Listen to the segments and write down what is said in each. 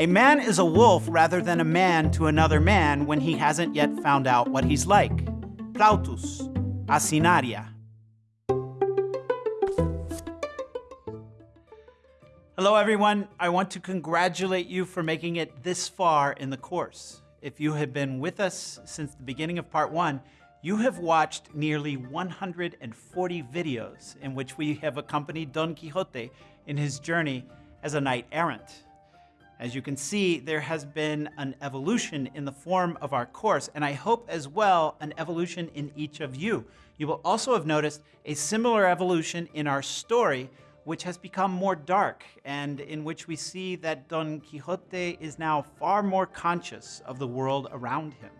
A man is a wolf rather than a man to another man when he hasn't yet found out what he's like. Plautus, Asinaria. Hello, everyone. I want to congratulate you for making it this far in the course. If you have been with us since the beginning of part one, you have watched nearly 140 videos in which we have accompanied Don Quixote in his journey as a knight errant. As you can see, there has been an evolution in the form of our course, and I hope as well an evolution in each of you. You will also have noticed a similar evolution in our story, which has become more dark and in which we see that Don Quixote is now far more conscious of the world around him.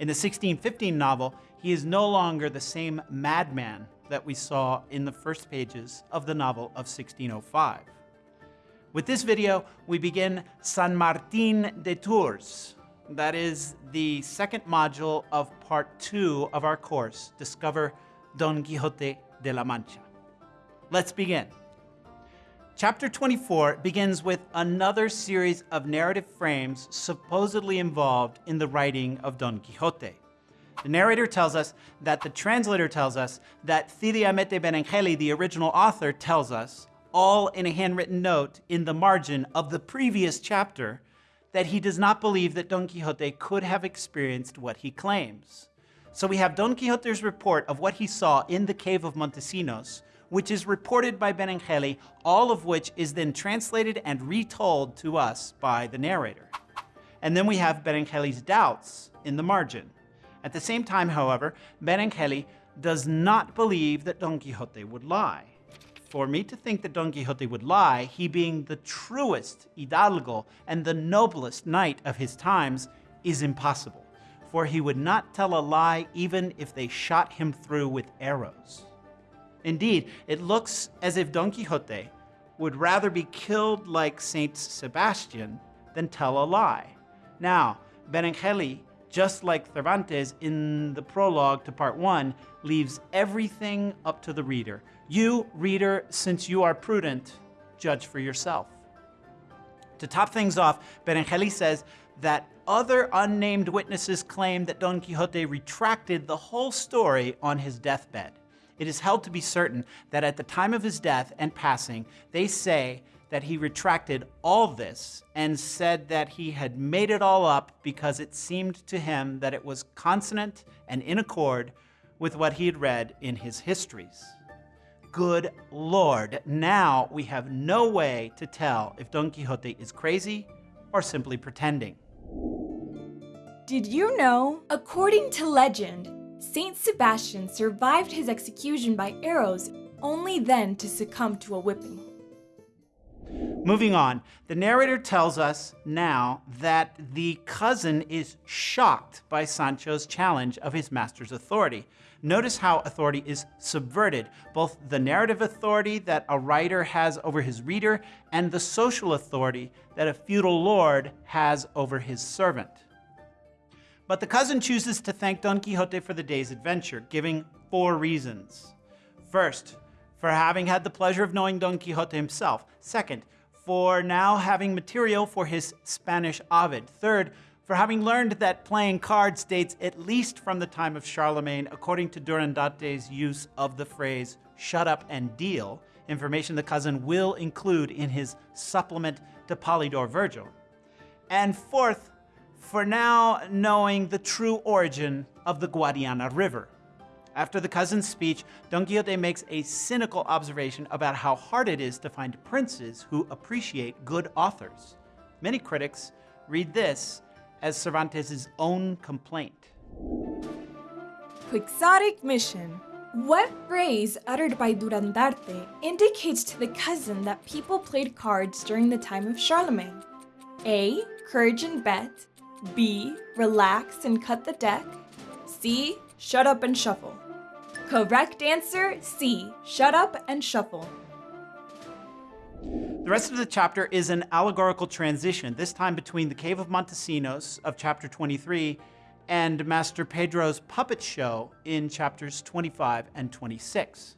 In the 1615 novel, he is no longer the same madman that we saw in the first pages of the novel of 1605. With this video, we begin San Martin de Tours. That is the second module of part two of our course, Discover Don Quixote de la Mancha. Let's begin. Chapter 24 begins with another series of narrative frames supposedly involved in the writing of Don Quixote. The narrator tells us that the translator tells us that Cide Hamete Benengeli, the original author, tells us, all in a handwritten note in the margin of the previous chapter, that he does not believe that Don Quixote could have experienced what he claims. So we have Don Quixote's report of what he saw in the cave of Montesinos, which is reported by Benengeli, all of which is then translated and retold to us by the narrator. And then we have Benengeli's doubts in the margin. At the same time, however, Benengeli does not believe that Don Quixote would lie. For me to think that Don Quixote would lie, he being the truest hidalgo and the noblest knight of his times, is impossible. For he would not tell a lie even if they shot him through with arrows. Indeed, it looks as if Don Quixote would rather be killed like Saint Sebastian than tell a lie. Now, Benengeli, just like Cervantes in the prologue to part one, leaves everything up to the reader. You, reader, since you are prudent, judge for yourself. To top things off, Benengeli says that other unnamed witnesses claim that Don Quixote retracted the whole story on his deathbed it is held to be certain that at the time of his death and passing, they say that he retracted all this and said that he had made it all up because it seemed to him that it was consonant and in accord with what he had read in his histories. Good Lord, now we have no way to tell if Don Quixote is crazy or simply pretending. Did you know? According to legend, Saint Sebastian survived his execution by arrows, only then to succumb to a whipping. Moving on, the narrator tells us now that the cousin is shocked by Sancho's challenge of his master's authority. Notice how authority is subverted, both the narrative authority that a writer has over his reader and the social authority that a feudal lord has over his servant. But the cousin chooses to thank Don Quixote for the day's adventure, giving four reasons. First, for having had the pleasure of knowing Don Quixote himself. Second, for now having material for his Spanish Ovid. Third, for having learned that playing cards dates at least from the time of Charlemagne, according to Durandarte's use of the phrase shut up and deal, information the cousin will include in his supplement to Polydore Virgil. And fourth, for now knowing the true origin of the Guadiana River. After the cousin's speech, Don Quixote makes a cynical observation about how hard it is to find princes who appreciate good authors. Many critics read this as Cervantes' own complaint. Quixotic mission. What phrase uttered by Durandarte indicates to the cousin that people played cards during the time of Charlemagne? A. Courage and bet. B. Relax and cut the deck. C. Shut up and shuffle. Correct answer C. Shut up and shuffle. The rest of the chapter is an allegorical transition, this time between the Cave of Montesinos of chapter 23 and Master Pedro's puppet show in chapters 25 and 26.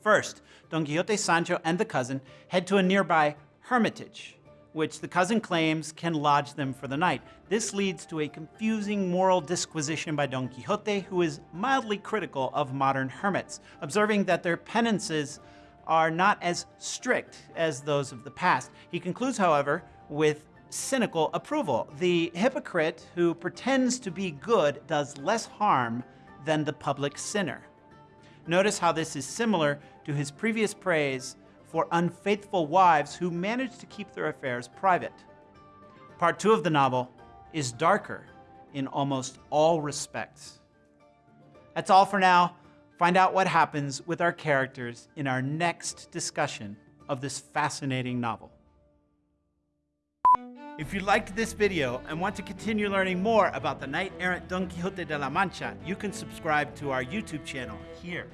First, Don Quixote, Sancho, and the cousin head to a nearby hermitage which the cousin claims can lodge them for the night. This leads to a confusing moral disquisition by Don Quixote, who is mildly critical of modern hermits, observing that their penances are not as strict as those of the past. He concludes, however, with cynical approval. The hypocrite who pretends to be good does less harm than the public sinner. Notice how this is similar to his previous praise for unfaithful wives who manage to keep their affairs private. Part two of the novel is darker in almost all respects. That's all for now. Find out what happens with our characters in our next discussion of this fascinating novel. If you liked this video and want to continue learning more about the knight-errant Don Quixote de la Mancha, you can subscribe to our YouTube channel here.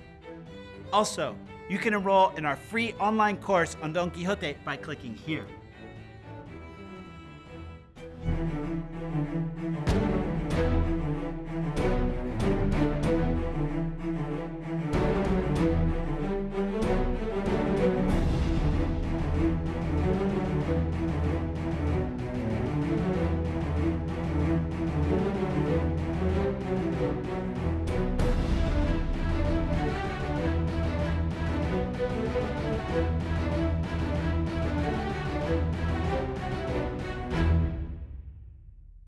Also, you can enroll in our free online course on Don Quixote by clicking here.